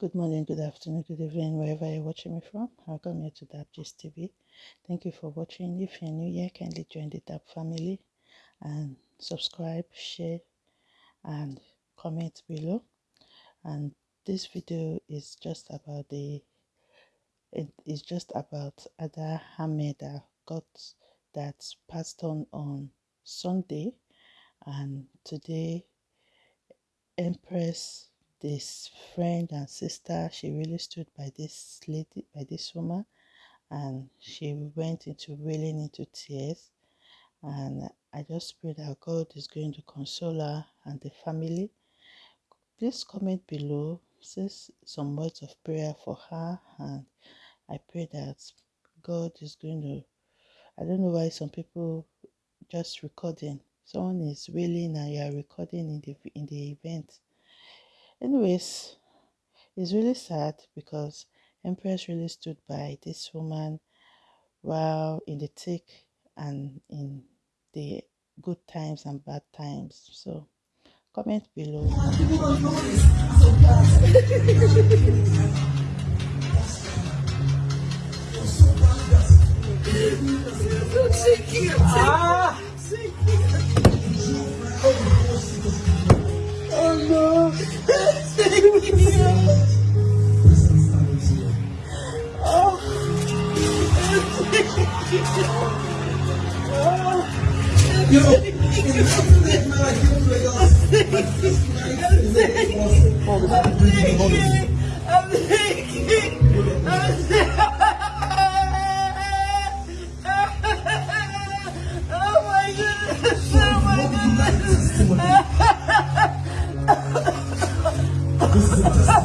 Good morning, good afternoon, good evening, wherever you're watching me from. Welcome here to Dap Gist TV. Thank you for watching. If you're new here, kindly join the Dap family and subscribe, share, and comment below. And this video is just about the it is just about Ada Hameda got that passed on on Sunday, and today Empress this friend and sister she really stood by this lady by this woman and she went into really into tears. And i just pray that god is going to console her and the family. Please comment below say some words of prayer for her and i pray that god is going to i don't know why some people just recording. Someone is willing and you are recording in the in the event Anyways, it's really sad because Empress really stood by this woman while in the thick and in the good times and bad times. So comment below. Yo, I'm thinking, I'm thinking. oh no!